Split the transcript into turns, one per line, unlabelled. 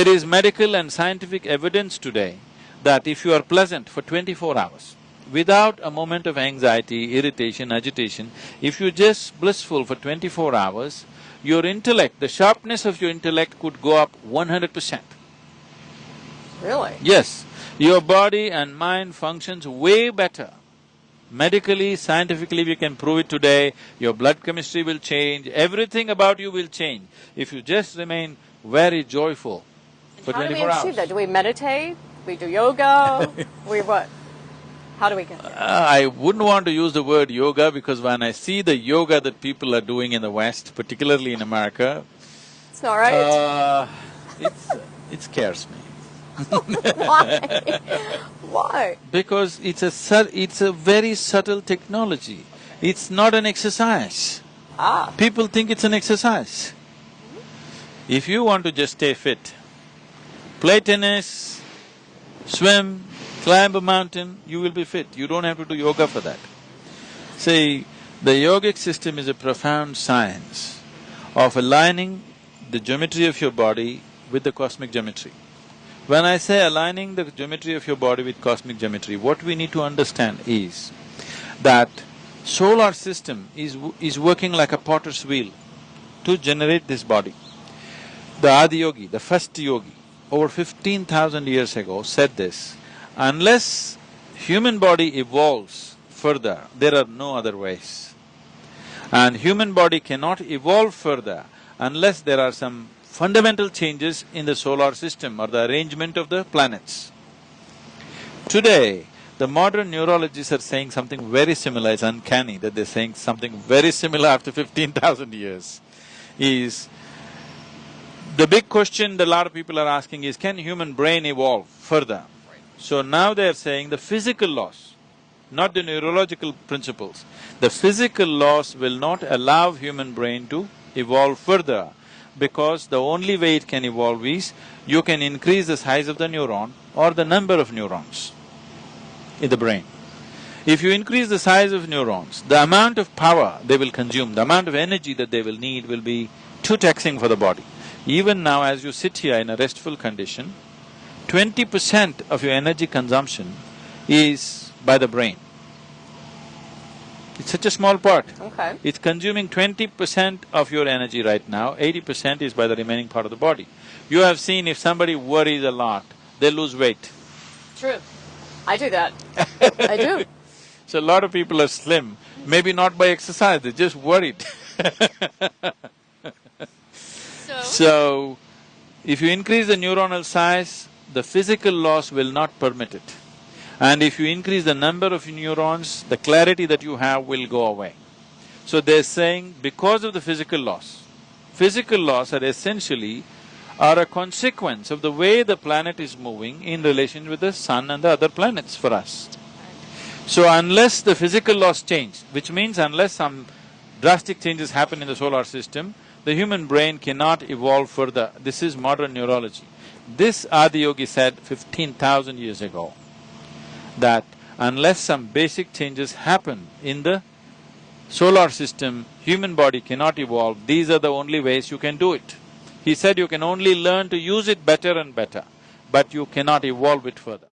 There is medical and scientific evidence today that if you are pleasant for twenty-four hours, without a moment of anxiety, irritation, agitation, if you're just blissful for twenty-four hours, your intellect, the sharpness of your intellect could go up one hundred percent.
Really?
Yes, your body and mind functions way better. Medically, scientifically, we can prove it today, your blood chemistry will change, everything about you will change if you just remain very joyful for
How do we achieve
hours.
that? Do we meditate? We do yoga? we what? How do we get there?
Uh, I wouldn't want to use the word yoga because when I see the yoga that people are doing in the West, particularly in America,
It's all right.
uh, it's, it scares me.
Why? Why?
Because it's a it's a very subtle technology. It's not an exercise.
Ah,
People think it's an exercise. If you want to just stay fit, play tennis, swim, climb a mountain, you will be fit. You don't have to do yoga for that. See, the yogic system is a profound science of aligning the geometry of your body with the cosmic geometry. When I say aligning the geometry of your body with cosmic geometry, what we need to understand is that solar system is, is working like a potter's wheel to generate this body. The Adiyogi, the first yogi, over fifteen thousand years ago said this, unless human body evolves further, there are no other ways. And human body cannot evolve further unless there are some fundamental changes in the solar system or the arrangement of the planets. Today, the modern neurologists are saying something very similar, it's uncanny that they're saying something very similar after fifteen thousand years, is the big question that a lot of people are asking is, can human brain evolve further? So now they're saying the physical laws, not the neurological principles, the physical laws will not allow human brain to evolve further because the only way it can evolve is you can increase the size of the neuron or the number of neurons in the brain. If you increase the size of neurons, the amount of power they will consume, the amount of energy that they will need will be too taxing for the body. Even now as you sit here in a restful condition, twenty percent of your energy consumption is by the brain. It's such a small part.
okay.
It's consuming twenty percent of your energy right now, eighty percent is by the remaining part of the body. You have seen if somebody worries a lot, they lose weight.
True. I do that. I do.
So a lot of people are slim, maybe not by exercise, they're just worried.
So,
if you increase the neuronal size, the physical laws will not permit it. And if you increase the number of neurons, the clarity that you have will go away. So they're saying because of the physical laws, physical laws are essentially are a consequence of the way the planet is moving in relation with the sun and the other planets for us. So unless the physical laws change, which means unless some drastic changes happen in the solar system, the human brain cannot evolve further. This is modern neurology. This Adiyogi said fifteen thousand years ago that unless some basic changes happen in the solar system, human body cannot evolve, these are the only ways you can do it. He said you can only learn to use it better and better, but you cannot evolve it further.